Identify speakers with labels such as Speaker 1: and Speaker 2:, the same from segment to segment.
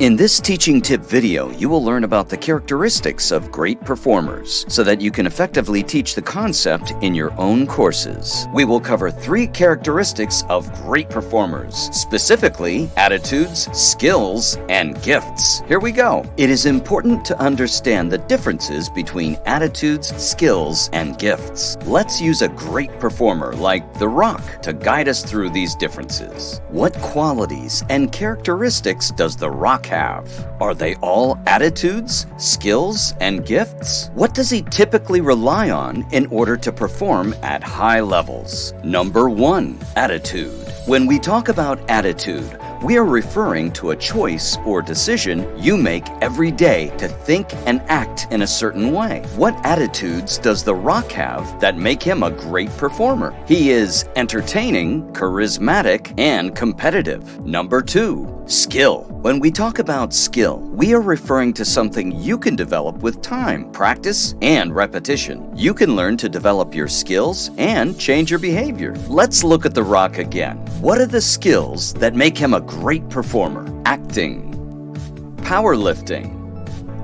Speaker 1: In this teaching tip video, you will learn about the characteristics of great performers so that you can effectively teach the concept in your own courses. We will cover three characteristics of great performers, specifically attitudes, skills, and gifts. Here we go. It is important to understand the differences between attitudes, skills, and gifts. Let's use a great performer like The Rock to guide us through these differences. What qualities and characteristics does The Rock have? Are they all attitudes, skills, and gifts? What does he typically rely on in order to perform at high levels? Number one, attitude. When we talk about attitude, we are referring to a choice or decision you make every day to think and act in a certain way. What attitudes does The Rock have that make him a great performer? He is entertaining, charismatic, and competitive. Number two, skill. When we talk about skill, we are referring to something you can develop with time, practice, and repetition. You can learn to develop your skills and change your behavior. Let's look at The Rock again. What are the skills that make him a great performer? Acting, powerlifting,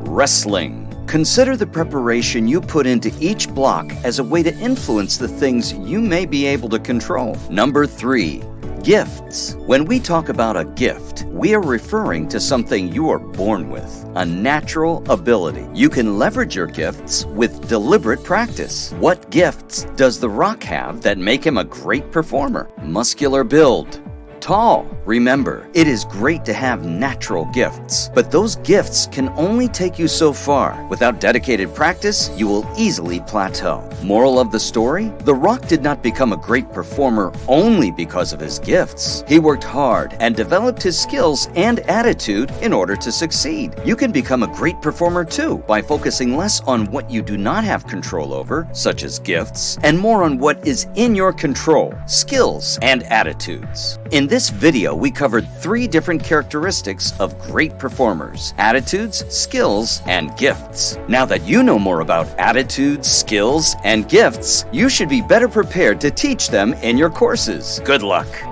Speaker 1: wrestling. Consider the preparation you put into each block as a way to influence the things you may be able to control. Number three, Gifts. When we talk about a gift, we are referring to something you are born with, a natural ability. You can leverage your gifts with deliberate practice. What gifts does The Rock have that make him a great performer? Muscular build, tall. Remember, it is great to have natural gifts, but those gifts can only take you so far. Without dedicated practice, you will easily plateau. Moral of the story? The Rock did not become a great performer only because of his gifts. He worked hard and developed his skills and attitude in order to succeed. You can become a great performer too by focusing less on what you do not have control over, such as gifts, and more on what is in your control, skills, and attitudes. In this video, we covered three different characteristics of great performers attitudes, skills, and gifts. Now that you know more about attitudes, skills, and gifts, you should be better prepared to teach them in your courses. Good luck!